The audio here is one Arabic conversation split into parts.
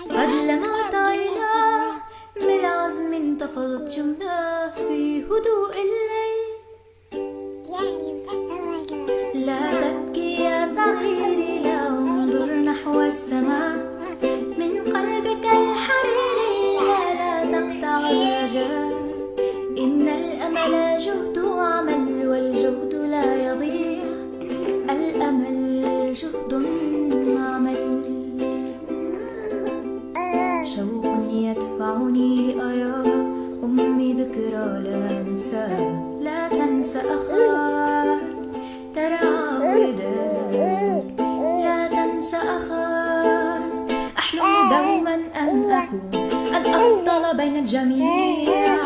قد لمعت عيناه من العزم انتفضت جمناه في هدوء الليل يدفعني لأرى أمي ذكرى لا أنسى لا تنسى أخاك. ترعى وداك لا تنسى أخاك. أحلم دوما أن أكون الأفضل بين الجميع.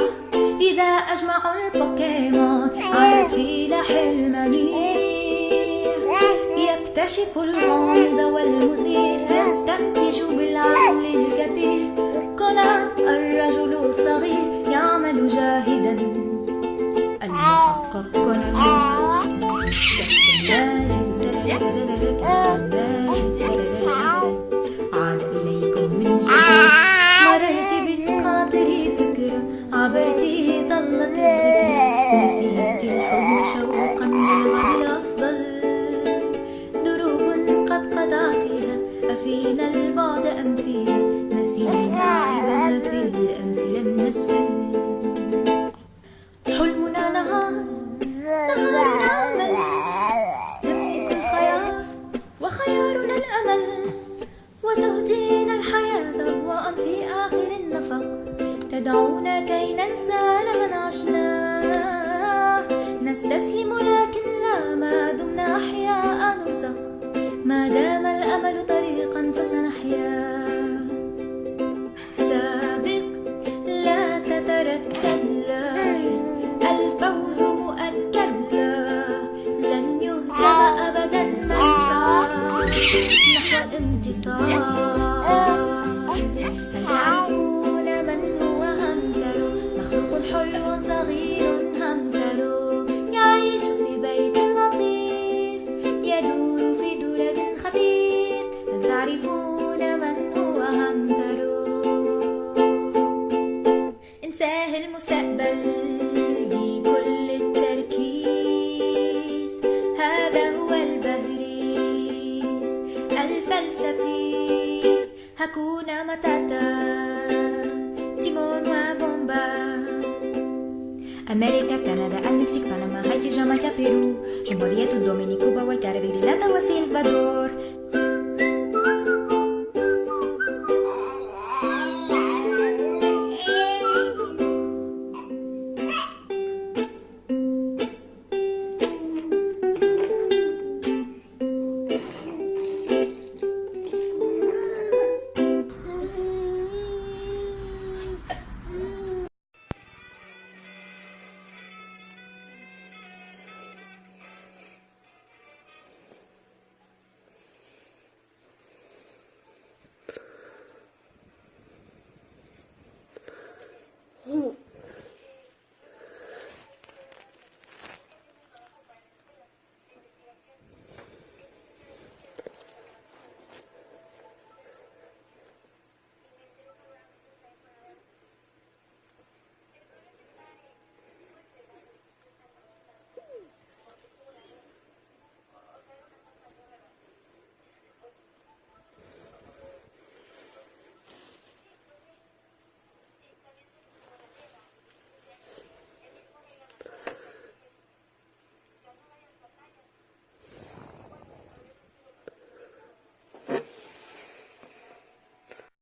إذا أجمع البوكيمون على سلاح المنيع. يكتشف الغامض والمثير يستنتج بالعقل الكثير. يعمل جاهدا. المحقق كنا عاد إليكم من جديد مررت بالخاطر فكرة عبرت ظلت الذكرى نسيت الحزن شوقا للأفضل دروب قد قطعتها أفينا البعد أم فيها حلمنا نهار الأمل نملك الخيار وخيارنا الأمل وتهدينا الحياة ضوءا في آخر النفق تدعونا كي ننسى لمن عشناه نستسلم لكن لا ما دمنا أحياء نرزق ما دام الأمل طريقا فسنحيا الفلسفي هكونا متاتا تيمون وبومبا أمريكا كندا المكسيك بنما هايتي جامايكا بيرو جمهورية الدومينيك كوبا والكاريبي لا وسلفادور